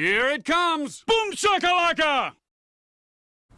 Here it comes! Boom shakalaka!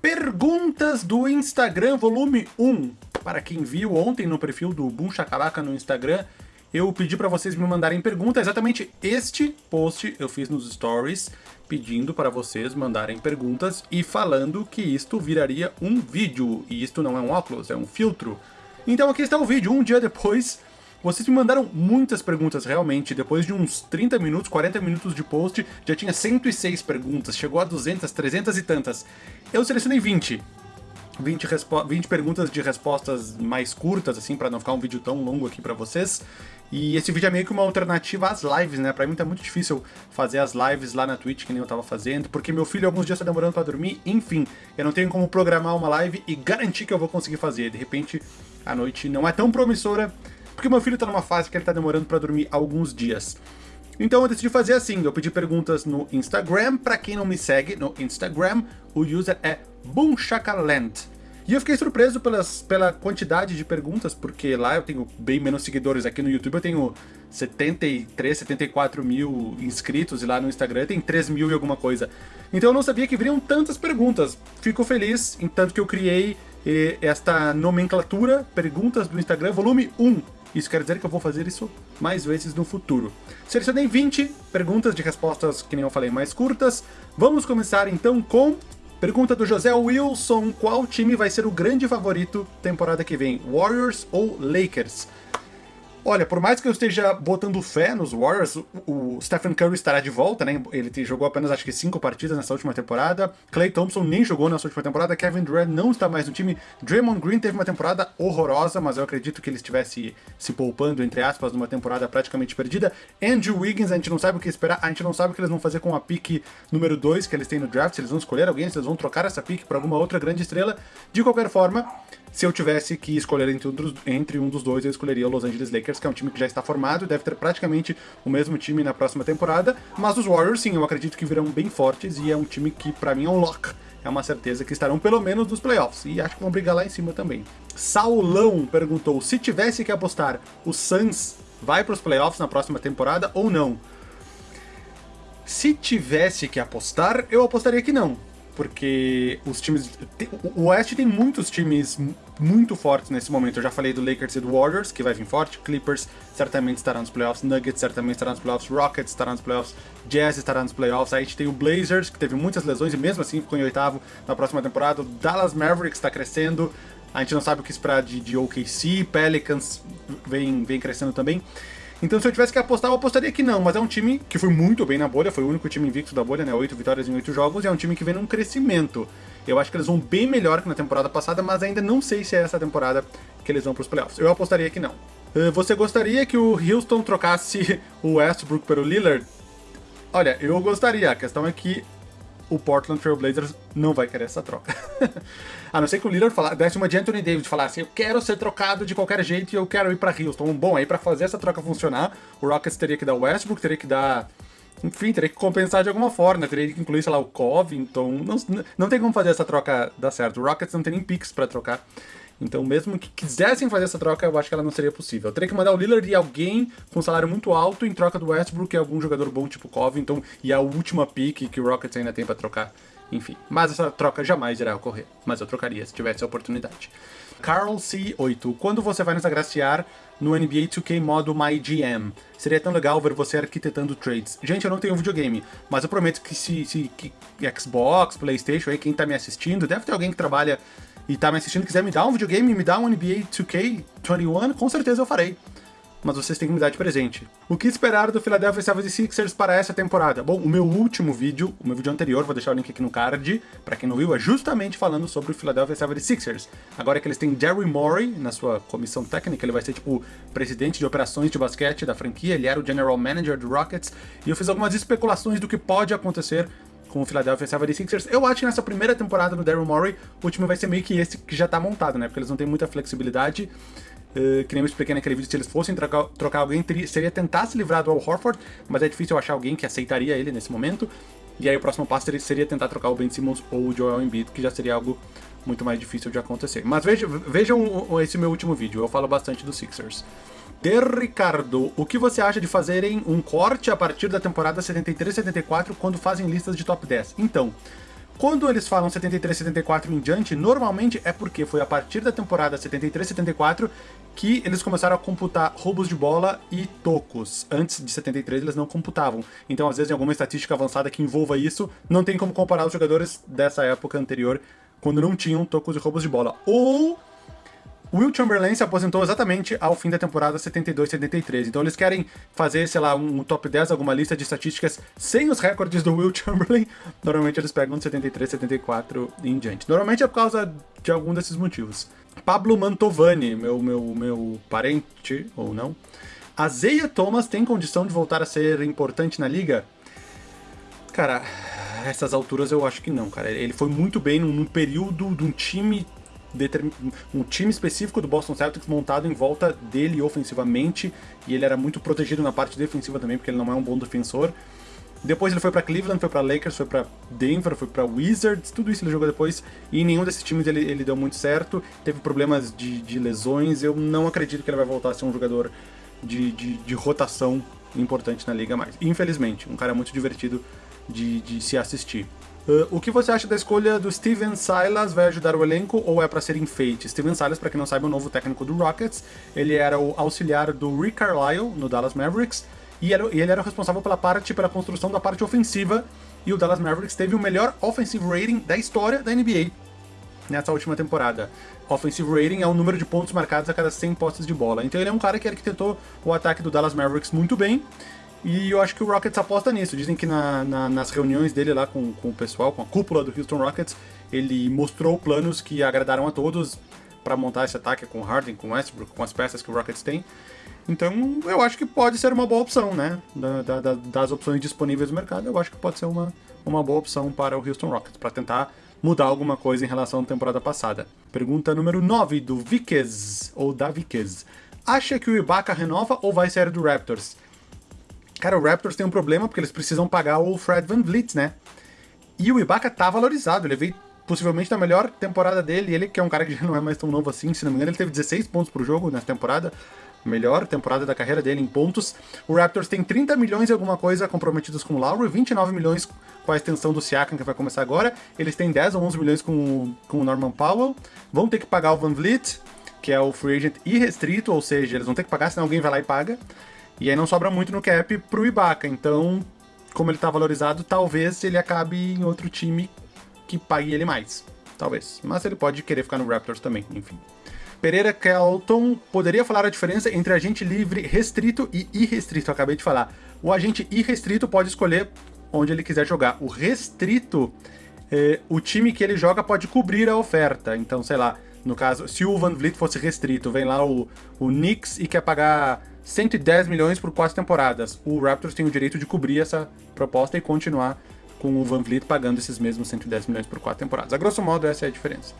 Perguntas do Instagram, volume 1. Para quem viu ontem no perfil do Boom Shakalaka no Instagram, eu pedi para vocês me mandarem perguntas. Exatamente este post eu fiz nos stories, pedindo para vocês mandarem perguntas e falando que isto viraria um vídeo. E isto não é um óculos, é um filtro. Então aqui está o vídeo, um dia depois vocês me mandaram muitas perguntas, realmente. Depois de uns 30 minutos, 40 minutos de post, já tinha 106 perguntas. Chegou a 200, 300 e tantas. Eu selecionei 20. 20, 20 perguntas de respostas mais curtas, assim, para não ficar um vídeo tão longo aqui para vocês. E esse vídeo é meio que uma alternativa às lives, né? Pra mim tá muito difícil fazer as lives lá na Twitch, que nem eu tava fazendo, porque meu filho alguns dias tá demorando pra dormir, enfim, eu não tenho como programar uma live e garantir que eu vou conseguir fazer. De repente, a noite não é tão promissora, porque meu filho tá numa fase que ele tá demorando pra dormir alguns dias. Então eu decidi fazer assim, eu pedi perguntas no Instagram, pra quem não me segue no Instagram, o user é boomchakalent. E eu fiquei surpreso pelas, pela quantidade de perguntas, porque lá eu tenho bem menos seguidores. Aqui no YouTube eu tenho 73, 74 mil inscritos, e lá no Instagram tem 3 mil e alguma coisa. Então eu não sabia que viriam tantas perguntas. Fico feliz, em tanto que eu criei eh, esta nomenclatura, perguntas do Instagram, volume 1. Isso quer dizer que eu vou fazer isso mais vezes no futuro. Selecionei 20 perguntas de respostas, que nem eu falei, mais curtas. Vamos começar então com Pergunta do José Wilson, qual time vai ser o grande favorito temporada que vem, Warriors ou Lakers? Olha, por mais que eu esteja botando fé nos Warriors, o Stephen Curry estará de volta, né? Ele jogou apenas acho que cinco partidas nessa última temporada. Clay Thompson nem jogou nessa última temporada. Kevin Durant não está mais no time. Draymond Green teve uma temporada horrorosa, mas eu acredito que ele estivesse se poupando, entre aspas, numa temporada praticamente perdida. Andrew Wiggins, a gente não sabe o que esperar. A gente não sabe o que eles vão fazer com a pick número 2 que eles têm no draft. Se eles vão escolher alguém, se eles vão trocar essa pick para alguma outra grande estrela. De qualquer forma, se eu tivesse que escolher entre entre um dos dois, eu escolheria o Los Angeles Lakers, que é um time que já está formado, deve ter praticamente o mesmo time na próxima temporada, mas os Warriors, sim, eu acredito que virão bem fortes, e é um time que, para mim, é um lock. É uma certeza que estarão pelo menos nos playoffs, e acho que vão brigar lá em cima também. Saulão perguntou, se tivesse que apostar, o Suns vai para os playoffs na próxima temporada ou não? Se tivesse que apostar, eu apostaria que não porque os times... O Oeste tem muitos times muito fortes nesse momento. Eu já falei do Lakers e do Warriors, que vai vir forte. Clippers certamente estará nos playoffs. Nuggets certamente estará nos playoffs. Rockets estará nos playoffs. Jazz estará nos playoffs. Aí a gente tem o Blazers, que teve muitas lesões e mesmo assim ficou em oitavo na próxima temporada. O Dallas Mavericks está crescendo. A gente não sabe o que esperar de, de OKC. Pelicans vem, vem crescendo também. Então se eu tivesse que apostar, eu apostaria que não, mas é um time que foi muito bem na bolha, foi o único time invicto da bolha, né, 8 vitórias em 8 jogos, e é um time que vem num crescimento. Eu acho que eles vão bem melhor que na temporada passada, mas ainda não sei se é essa temporada que eles vão para os playoffs. Eu apostaria que não. Eh, você gostaria que o Houston trocasse o Westbrook pelo Lillard? Olha, eu gostaria, a questão é que o Portland Trail Blazers não vai querer essa troca. a não ser que o Lillard fala, desse uma de Anthony Davis falasse, eu quero ser trocado de qualquer jeito e eu quero ir pra Houston. Bom, aí pra fazer essa troca funcionar, o Rockets teria que dar Westbrook, teria que dar... Enfim, teria que compensar de alguma forma, teria que incluir, sei lá, o Covington. Não, não tem como fazer essa troca dar certo. O Rockets não tem nem picks pra trocar. Então, mesmo que quisessem fazer essa troca, eu acho que ela não seria possível. Eu teria que mandar o Lillard e alguém com salário muito alto em troca do Westbrook e algum jogador bom tipo Covington e a última pick que o Rockets ainda tem para trocar. Enfim, mas essa troca jamais irá ocorrer. Mas eu trocaria se tivesse a oportunidade. Carl C8, quando você vai nos agraciar no NBA 2K modo MyGM? Seria tão legal ver você arquitetando trades. Gente, eu não tenho videogame, mas eu prometo que se, se que Xbox, Playstation, aí quem tá me assistindo, deve ter alguém que trabalha e tá me assistindo quiser me dar um videogame, me dar um NBA 2K21, com certeza eu farei. Mas vocês têm que me dar de presente. O que esperar do Philadelphia 76ers para essa temporada? Bom, o meu último vídeo, o meu vídeo anterior, vou deixar o link aqui no card, para quem não viu, é justamente falando sobre o Philadelphia 76ers. Agora que eles têm Jerry Morey na sua comissão técnica, ele vai ser tipo presidente de operações de basquete da franquia, ele era o general manager do Rockets, e eu fiz algumas especulações do que pode acontecer com o Philadelphia 76ers. Eu acho que nessa primeira temporada do Daryl Morey, o time vai ser meio que esse que já tá montado, né? Porque eles não têm muita flexibilidade. Uh, que nem eu expliquei naquele vídeo, se eles fossem trocar, trocar alguém, teria, seria tentar se livrar do Al Horford, mas é difícil achar alguém que aceitaria ele nesse momento. E aí o próximo passo seria, tentar trocar o Ben Simmons ou o Joel Embiid, que já seria algo muito mais difícil de acontecer. Mas vejam, vejam esse meu último vídeo, eu falo bastante dos Sixers. De Ricardo, o que você acha de fazerem um corte a partir da temporada 73-74 quando fazem listas de top 10? Então, quando eles falam 73-74 em diante, normalmente é porque foi a partir da temporada 73-74 que eles começaram a computar roubos de bola e tocos. Antes de 73 eles não computavam. Então, às vezes, em alguma estatística avançada que envolva isso, não tem como comparar os jogadores dessa época anterior, quando não tinham tocos e roubos de bola. Ou Will Chamberlain se aposentou exatamente ao fim da temporada 72-73, então eles querem fazer, sei lá, um top 10, alguma lista de estatísticas sem os recordes do Will Chamberlain, normalmente eles pegam de 73, 74 e em diante. Normalmente é por causa de algum desses motivos. Pablo Mantovani, meu, meu, meu parente, ou não, a Zeia Thomas tem condição de voltar a ser importante na liga? Cara, essas alturas eu acho que não, cara. Ele foi muito bem num, num período de um time um time específico do Boston Celtics montado em volta dele ofensivamente, e ele era muito protegido na parte defensiva também, porque ele não é um bom defensor. Depois ele foi para Cleveland, foi para Lakers, foi para Denver, foi para Wizards, tudo isso ele jogou depois, e nenhum desses times ele, ele deu muito certo, teve problemas de, de lesões, eu não acredito que ele vai voltar a ser um jogador de, de, de rotação importante na liga mais. Infelizmente, um cara muito divertido de, de se assistir. Uh, o que você acha da escolha do Steven Silas? Vai ajudar o elenco ou é para ser enfeite? Steven Silas, para quem não sabe, é o novo técnico do Rockets. Ele era o auxiliar do Rick Carlisle no Dallas Mavericks e, era, e ele era o responsável pela parte, pela construção da parte ofensiva. E o Dallas Mavericks teve o melhor offensive rating da história da NBA nessa última temporada. Offensive rating é o número de pontos marcados a cada 100 postes de bola. Então ele é um cara que arquitetou o ataque do Dallas Mavericks muito bem. E eu acho que o Rockets aposta nisso. Dizem que na, na, nas reuniões dele lá com, com o pessoal, com a cúpula do Houston Rockets, ele mostrou planos que agradaram a todos para montar esse ataque com Harden, com Westbrook, com as peças que o Rockets tem. Então eu acho que pode ser uma boa opção, né? Da, da, das opções disponíveis no mercado, eu acho que pode ser uma, uma boa opção para o Houston Rockets, para tentar mudar alguma coisa em relação à temporada passada. Pergunta número 9 do Vikes, ou da Vikes. Acha que o Ibaka renova ou vai sair do Raptors? Cara, o Raptors tem um problema porque eles precisam pagar o Fred Van Vliet, né? E o Ibaka tá valorizado, ele veio possivelmente na melhor temporada dele, ele que é um cara que já não é mais tão novo assim, se não me engano ele teve 16 pontos por jogo nessa temporada, melhor temporada da carreira dele em pontos. O Raptors tem 30 milhões e alguma coisa comprometidos com o Lowry, 29 milhões com a extensão do Siakam que vai começar agora, eles têm 10 ou 11 milhões com, com o Norman Powell, vão ter que pagar o Van Vliet, que é o free agent irrestrito, ou seja, eles vão ter que pagar, senão alguém vai lá e paga. E aí não sobra muito no cap pro Ibaka, então, como ele tá valorizado, talvez ele acabe em outro time que pague ele mais. Talvez. Mas ele pode querer ficar no Raptors também, enfim. Pereira Kelton poderia falar a diferença entre agente livre restrito e irrestrito. Acabei de falar. O agente irrestrito pode escolher onde ele quiser jogar. O restrito, é, o time que ele joga pode cobrir a oferta. Então, sei lá, no caso, se o Van Vliet fosse restrito, vem lá o, o Knicks e quer pagar 110 milhões por quatro temporadas. O Raptors tem o direito de cobrir essa proposta e continuar com o Van Vliet pagando esses mesmos 110 milhões por quatro temporadas. A grosso modo, essa é a diferença.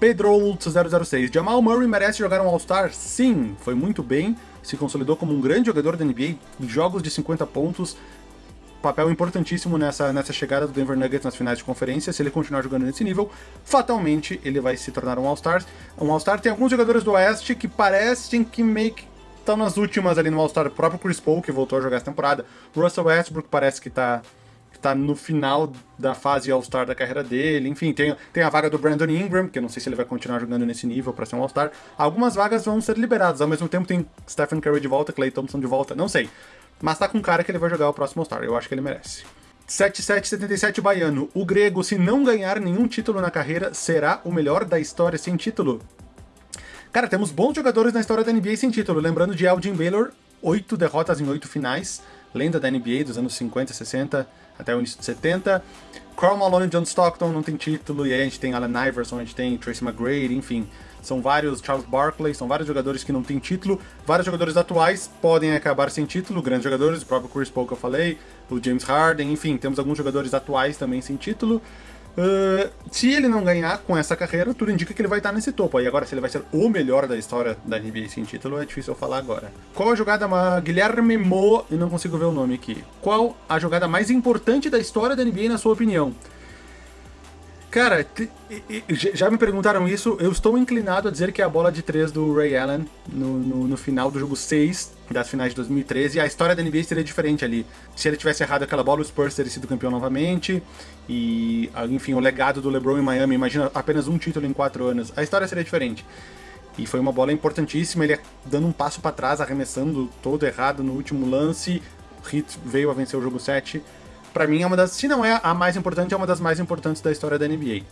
Pedro 006. Jamal Murray merece jogar um All-Star? Sim, foi muito bem, se consolidou como um grande jogador da NBA, jogos de 50 pontos, papel importantíssimo nessa, nessa chegada do Denver Nuggets nas finais de conferência. Se ele continuar jogando nesse nível, fatalmente ele vai se tornar um All-Star. Um All-Star tem alguns jogadores do Oeste que parecem que meio que estão nas últimas ali no All-Star. O próprio Chris Paul, que voltou a jogar essa temporada. Russell Westbrook parece que tá, que tá no final da fase All-Star da carreira dele. Enfim, tem, tem a vaga do Brandon Ingram, que eu não sei se ele vai continuar jogando nesse nível para ser um All-Star. Algumas vagas vão ser liberadas. Ao mesmo tempo tem Stephen Curry de volta, Clay Thompson de volta, não sei. Mas tá com cara que ele vai jogar o próximo All-Star. Eu acho que ele merece. 7777 Baiano. O grego, se não ganhar nenhum título na carreira, será o melhor da história sem título? Cara, temos bons jogadores na história da NBA sem título. Lembrando de Elgin Baylor, oito derrotas em oito finais. Lenda da NBA dos anos 50, 60 até o início de 70. Karl Malone e John Stockton não tem título. E aí a gente tem Allen Iverson, a gente tem Tracy McGrady, enfim. São vários, Charles Barkley, são vários jogadores que não têm título. Vários jogadores atuais podem acabar sem título, grandes jogadores, o próprio Chris Paul que eu falei, o James Harden, enfim, temos alguns jogadores atuais também sem título. Uh, se ele não ganhar com essa carreira, tudo indica que ele vai estar nesse topo. Aí agora, se ele vai ser o melhor da história da NBA sem título, é difícil eu falar agora. Qual a jogada mais... Guilherme Mo, e não consigo ver o nome aqui. Qual a jogada mais importante da história da NBA, na sua opinião? Cara, já me perguntaram isso, eu estou inclinado a dizer que é a bola de 3 do Ray Allen no, no, no, final do jogo 6 das finais de 2013. A história da NBA seria diferente ali. Se ele tivesse errado aquela bola, o Spurs teria sido campeão novamente. E, enfim, o legado do LeBron em Miami, imagina apenas um título em 4 anos. A história seria diferente. E foi uma bola importantíssima, ele dando um passo para trás, arremessando todo errado no último lance. Heat veio a vencer o jogo 7 para mim é uma das, se não é a mais importante, é uma das mais importantes da história da NBA.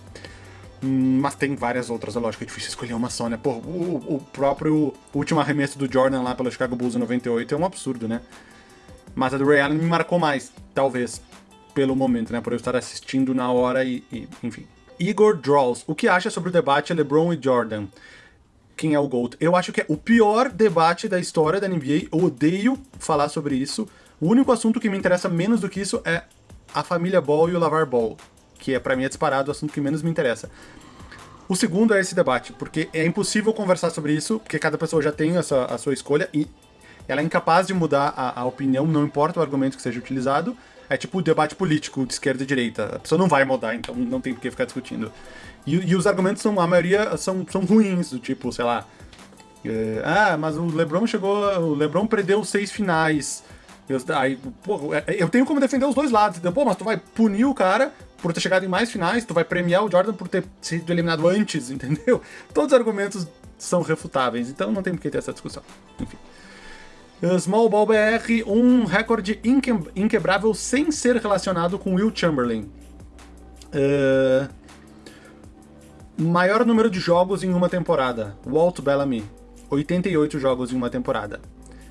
Hum, mas tem várias outras, é lógico, é difícil escolher uma só, né? Pô, o, o próprio último arremesso do Jordan lá pelo Chicago Bulls em 98 é um absurdo, né? Mas a do Ray Allen me marcou mais, talvez, pelo momento, né? Por eu estar assistindo na hora e, e enfim. Igor Draws, o que acha sobre o debate LeBron e Jordan? Quem é o GOAT? Eu acho que é o pior debate da história da NBA, eu odeio falar sobre isso. O único assunto que me interessa menos do que isso é a família Ball e o Lavar Ball, que é para mim é disparado o assunto que menos me interessa. O segundo é esse debate, porque é impossível conversar sobre isso, porque cada pessoa já tem a sua, a sua escolha e ela é incapaz de mudar a, a, opinião, não importa o argumento que seja utilizado. É tipo o debate político de esquerda e direita. A pessoa não vai mudar, então não tem por que ficar discutindo. E, e os argumentos são, a maioria são, são ruins, do tipo, sei lá. É, ah, mas o LeBron chegou. O LeBron perdeu seis finais. Eu, aí, pô, é, eu tenho como defender os dois lados. Então, pô, mas tu vai punir o cara por ter chegado em mais finais, tu vai premiar o Jordan por ter sido eliminado antes, entendeu? Todos os argumentos são refutáveis, então não tem por que ter essa discussão. Enfim. Small Ball BR, um recorde inque inquebrável sem ser relacionado com Will Chamberlain. Uh... Maior número de jogos em uma temporada. Walt Bellamy. 88 jogos em uma temporada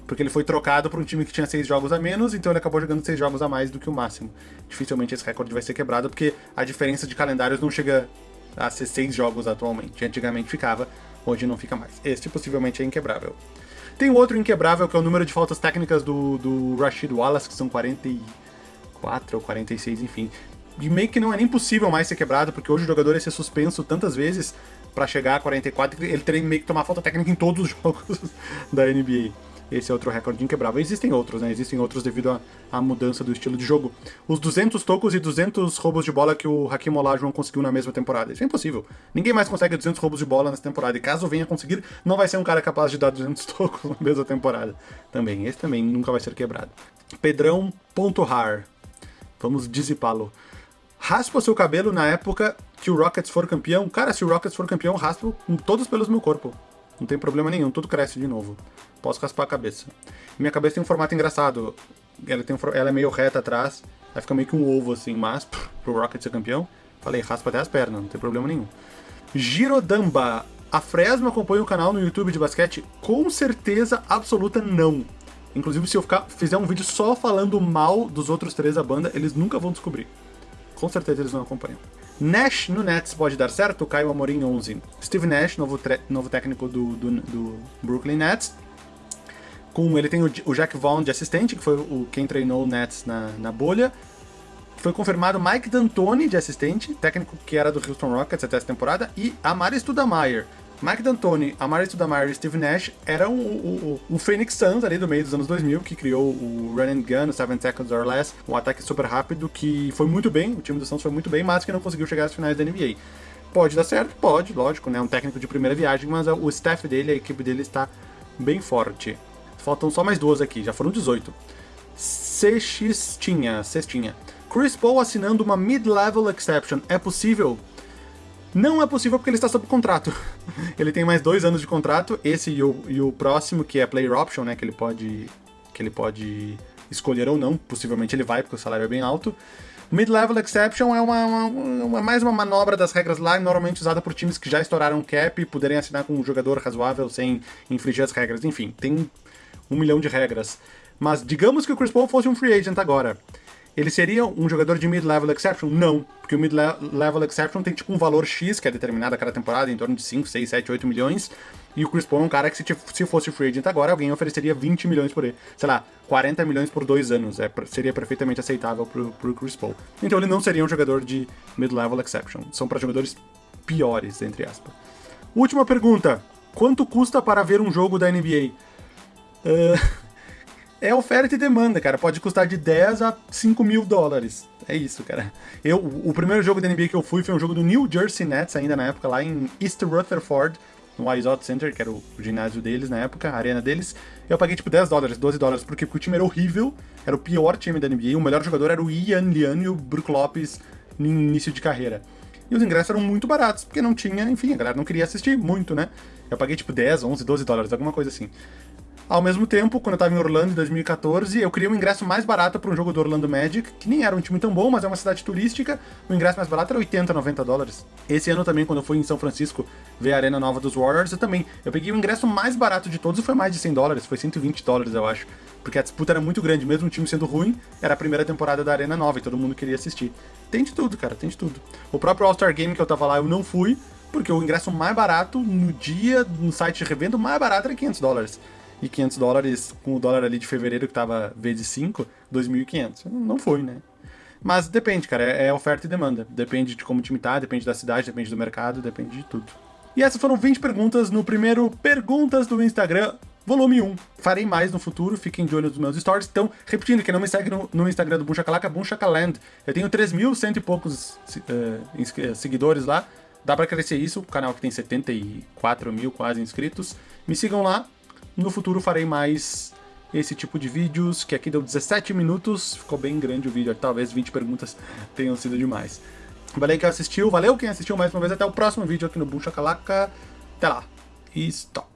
porque ele foi trocado para um time que tinha seis jogos a menos, então ele acabou jogando seis jogos a mais do que o máximo. Dificilmente esse recorde vai ser quebrado, porque a diferença de calendários não chega a ser seis jogos atualmente. Antigamente ficava, hoje não fica mais. Este possivelmente é inquebrável. Tem outro inquebrável, que é o número de faltas técnicas do, do Rashid Wallace, que são 44 ou 46, enfim. E meio que não é nem possível mais ser quebrado, porque hoje o jogador ia ser suspenso tantas vezes para chegar a 44, ele teria meio que tomar falta técnica em todos os jogos da NBA. Esse é outro recorde inquebrável. Existem outros, né? Existem outros devido à mudança do estilo de jogo. Os 200 tocos e 200 roubos de bola que o Hakim Olajuwon conseguiu na mesma temporada. Isso é impossível. Ninguém mais consegue 200 roubos de bola nessa temporada. E caso venha conseguir, não vai ser um cara capaz de dar 200 tocos na mesma temporada. Também. Esse também nunca vai ser quebrado. Pedrão.har. Vamos dissipá-lo. Raspa seu cabelo na época que o Rockets for campeão. Cara, se o Rockets for campeão, raspo todos pelos meu corpo. Não tem problema nenhum, tudo cresce de novo. Posso raspar a cabeça. Minha cabeça tem um formato engraçado. Ela, tem um, ela é meio reta atrás, aí fica meio que um ovo assim, mas pro Rocket ser campeão, falei, raspa até as pernas, não tem problema nenhum. Girodamba. A Fresno acompanha o canal no YouTube de basquete? Com certeza absoluta não. Inclusive, se eu ficar, fizer um vídeo só falando mal dos outros três da banda, eles nunca vão descobrir. Com certeza eles não acompanham. Nash no Nets pode dar certo? Caio Amorim 11. Steve Nash, novo, novo técnico do, do, do, Brooklyn Nets. Com ele tem o, o, Jack Vaughn de assistente, que foi o, quem treinou o Nets na, na bolha. Foi confirmado Mike D'Antoni de assistente, técnico que era do Houston Rockets até essa temporada, e Amari Studamayer, Mike D'Antoni, Amari Stoudemire e Steve Nash eram o, o, o, Phoenix Suns ali do meio dos anos 2000, que criou o Run and Gun, o Seven Seconds or Less, um ataque super rápido que foi muito bem, o time do Suns foi muito bem, mas que não conseguiu chegar às finais da NBA. Pode dar certo? Pode, lógico, né? Um técnico de primeira viagem, mas o staff dele, a equipe dele está bem forte. Faltam só mais duas aqui, já foram 18. Cestinha, Cestinha. Chris Paul assinando uma mid-level exception. É possível? Não é possível porque ele está sob contrato. ele tem mais dois anos de contrato, esse e o, e o próximo, que é player option, né? Que ele pode. Que ele pode escolher ou não. Possivelmente ele vai, porque o salário é bem alto. Mid-level exception é uma, uma, uma, mais uma manobra das regras lá, normalmente usada por times que já estouraram cap e poderem assinar com um jogador razoável sem infringir as regras. Enfim, tem um milhão de regras. Mas digamos que o Chris Paul fosse um free agent agora. Ele seria um jogador de mid-level exception? Não, porque o mid-level exception tem tipo um valor X, que é determinado a cada temporada, em torno de 5, 6, 7, 8 milhões. E o Chris Paul é um cara que, se, se fosse free agent agora, alguém ofereceria 20 milhões por ele. Sei lá, 40 milhões por dois anos. É, seria perfeitamente aceitável pro, pro Chris Paul. Então ele não seria um jogador de mid-level exception. São para jogadores piores, entre aspas. Última pergunta. Quanto custa para ver um jogo da NBA? Uh, é oferta e demanda, cara. Pode custar de 10 a 5 mil dólares. É isso, cara. Eu, o primeiro jogo da NBA que eu fui foi um jogo do New Jersey Nets, ainda na época, lá em East Rutherford, no Izot Center, que era o ginásio deles na época, a arena deles. Eu paguei tipo 10 dólares, 12 dólares, porque, porque o time era horrível, era o pior time da NBA, o melhor jogador era o Ian Lian e o Brook Lopes no início de carreira. E os ingressos eram muito baratos, porque não tinha, enfim, a galera não queria assistir muito, né? Eu paguei tipo 10, 11, 12 dólares, alguma coisa assim. Ao mesmo tempo, quando eu tava em Orlando em 2014, eu queria um ingresso mais barato para um jogo do Orlando Magic, que nem era um time tão bom, mas é uma cidade turística. O ingresso mais barato era 80, 90 dólares. Esse ano também, quando eu fui em São Francisco ver a arena nova dos Warriors, eu também. Eu peguei o ingresso mais barato de todos e foi mais de 100 dólares, foi 120 dólares, eu acho. Porque a disputa era muito grande, mesmo o time sendo ruim, era a primeira temporada da Arena Nova e todo mundo queria assistir. Tem de tudo, cara, tem de tudo. O próprio All-Star Game que eu tava lá, eu não fui, porque o ingresso mais barato no dia, no site de revenda, o mais barato era 500 dólares e 500 dólares com o dólar ali de fevereiro que tava vezes 5, 2.500. Não foi, né? Mas depende, cara, é, é oferta e demanda. Depende de como o time tá, depende da cidade, depende do mercado, depende de tudo. E essas foram 20 perguntas no primeiro Perguntas do Instagram, volume 1. Farei mais no futuro, fiquem de olho nos meus stories. Então, repetindo, quem não me segue no, no Instagram do Bunchacalaca, Bunchacaland. Eu tenho 3.100 e poucos uh, seguidores lá. Dá pra crescer isso, o canal que tem 74 mil quase inscritos. Me sigam lá, no futuro farei mais esse tipo de vídeos, que aqui deu 17 minutos, ficou bem grande o vídeo, talvez 20 perguntas tenham sido demais. Valeu quem assistiu, valeu quem assistiu mais uma vez, até o próximo vídeo aqui no Bucha Calaca. Até lá, e stop.